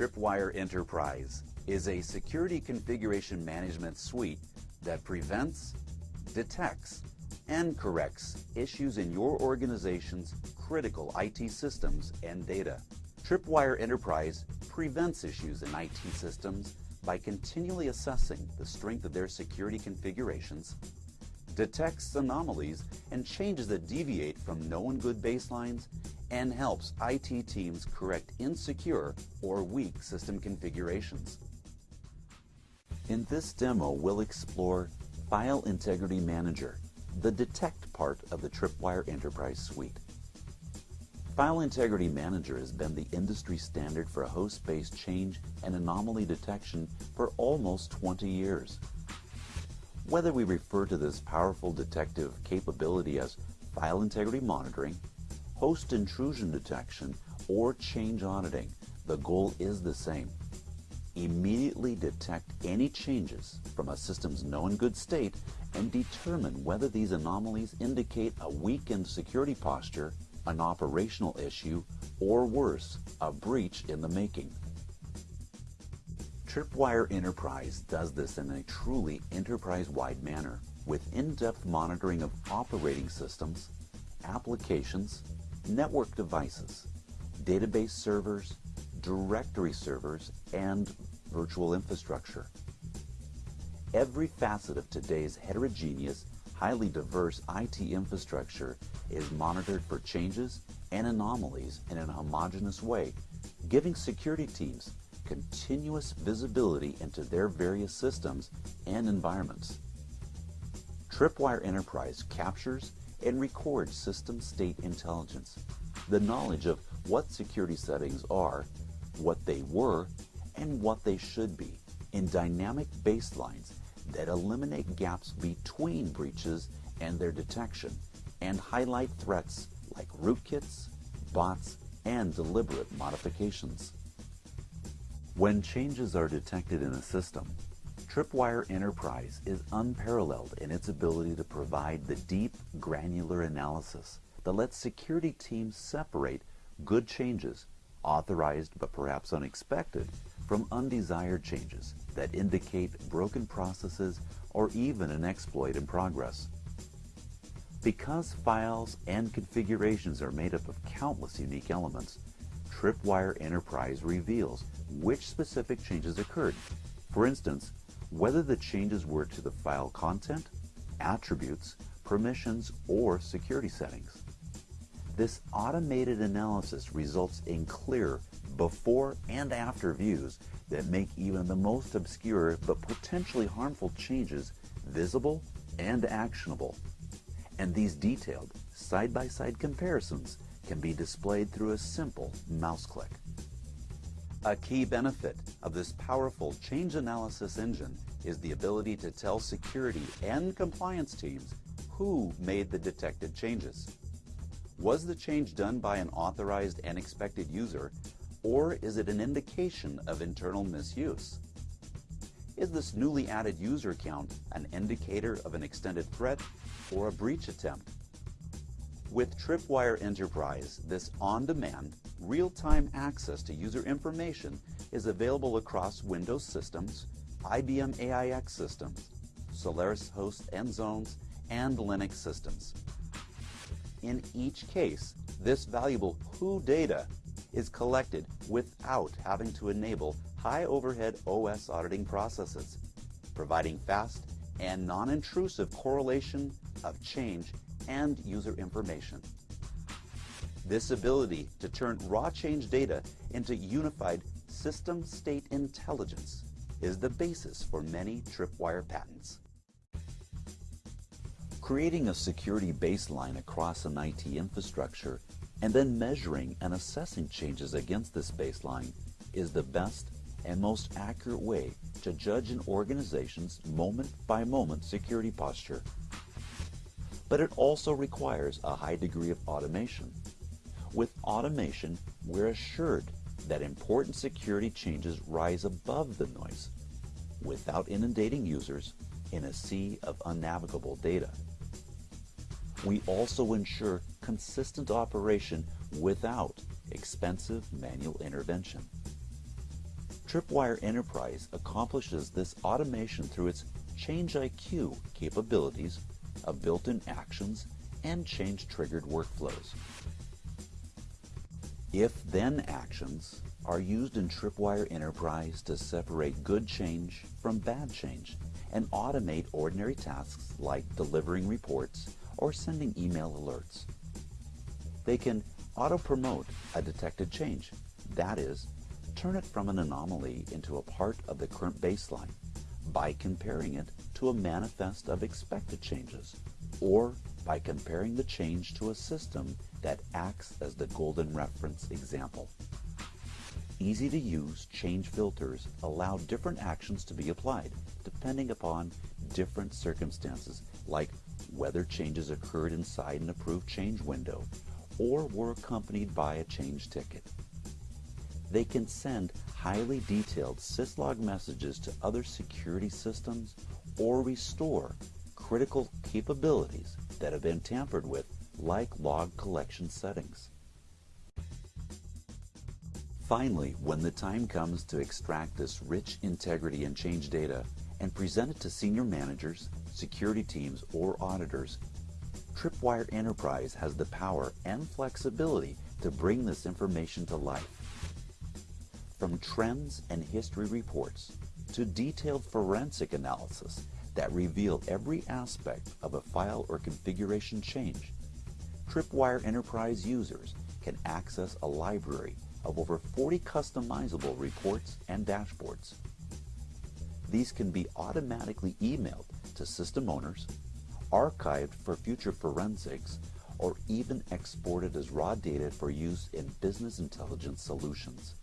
Tripwire Enterprise is a security configuration management suite that prevents, detects, and corrects issues in your organization's critical IT systems and data. Tripwire Enterprise prevents issues in IT systems by continually assessing the strength of their security configurations, detects anomalies and changes that deviate from known good baselines, and helps IT teams correct insecure or weak system configurations. In this demo, we'll explore File Integrity Manager, the detect part of the Tripwire Enterprise Suite. File Integrity Manager has been the industry standard for host-based change and anomaly detection for almost 20 years. Whether we refer to this powerful detective capability as file integrity monitoring, host intrusion detection, or change auditing, the goal is the same. Immediately detect any changes from a system's known good state and determine whether these anomalies indicate a weakened security posture, an operational issue, or worse, a breach in the making. Tripwire Enterprise does this in a truly enterprise-wide manner with in-depth monitoring of operating systems, applications, network devices, database servers, directory servers, and virtual infrastructure. Every facet of today's heterogeneous, highly diverse IT infrastructure is monitored for changes and anomalies in a homogeneous way, giving security teams continuous visibility into their various systems and environments. Tripwire Enterprise captures and records system state intelligence, the knowledge of what security settings are, what they were, and what they should be in dynamic baselines that eliminate gaps between breaches and their detection and highlight threats like rootkits, bots, and deliberate modifications. When changes are detected in a system, Tripwire Enterprise is unparalleled in its ability to provide the deep, granular analysis that lets security teams separate good changes, authorized but perhaps unexpected, from undesired changes that indicate broken processes or even an exploit in progress. Because files and configurations are made up of countless unique elements, Tripwire Enterprise reveals which specific changes occurred. For instance, whether the changes were to the file content, attributes, permissions, or security settings. This automated analysis results in clear before and after views that make even the most obscure but potentially harmful changes visible and actionable. And these detailed side-by-side -side comparisons can be displayed through a simple mouse click. A key benefit of this powerful change analysis engine is the ability to tell security and compliance teams who made the detected changes. Was the change done by an authorized and expected user, or is it an indication of internal misuse? Is this newly added user count an indicator of an extended threat or a breach attempt? With Tripwire Enterprise, this on-demand, real-time access to user information is available across Windows systems, IBM AIX systems, Solaris hosts and zones, and Linux systems. In each case, this valuable WHO data is collected without having to enable high overhead OS auditing processes, providing fast and non-intrusive correlation of change and user information. This ability to turn raw change data into unified system state intelligence is the basis for many tripwire patents. Creating a security baseline across an IT infrastructure and then measuring and assessing changes against this baseline is the best and most accurate way to judge an organization's moment-by-moment -moment security posture. But it also requires a high degree of automation. With automation, we're assured that important security changes rise above the noise without inundating users in a sea of unnavigable data. We also ensure consistent operation without expensive manual intervention. Tripwire Enterprise accomplishes this automation through its Change IQ capabilities of built-in actions and change-triggered workflows. If-then actions are used in Tripwire Enterprise to separate good change from bad change and automate ordinary tasks like delivering reports or sending email alerts. They can auto-promote a detected change, that is, turn it from an anomaly into a part of the current baseline by comparing it to a manifest of expected changes, or by comparing the change to a system that acts as the golden reference example. Easy to use change filters allow different actions to be applied depending upon different circumstances like whether changes occurred inside an approved change window or were accompanied by a change ticket. They can send highly detailed syslog messages to other security systems or restore critical capabilities that have been tampered with like log collection settings. Finally, when the time comes to extract this rich integrity and change data and present it to senior managers, security teams, or auditors, Tripwire Enterprise has the power and flexibility to bring this information to life. From trends and history reports to detailed forensic analysis that reveal every aspect of a file or configuration change, Tripwire Enterprise users can access a library of over 40 customizable reports and dashboards. These can be automatically emailed to system owners, archived for future forensics, or even exported as raw data for use in business intelligence solutions.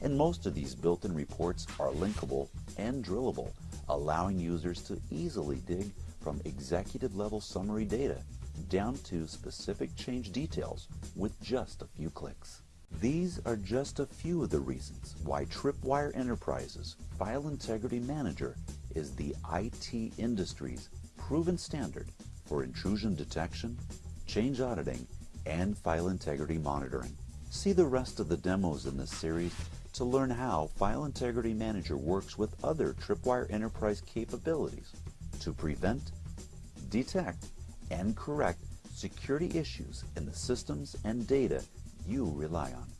And most of these built-in reports are linkable and drillable, allowing users to easily dig from executive-level summary data down to specific change details with just a few clicks. These are just a few of the reasons why Tripwire Enterprises File Integrity Manager is the IT industry's proven standard for intrusion detection, change auditing, and file integrity monitoring. See the rest of the demos in this series to learn how File Integrity Manager works with other Tripwire Enterprise capabilities to prevent, detect, and correct security issues in the systems and data you rely on.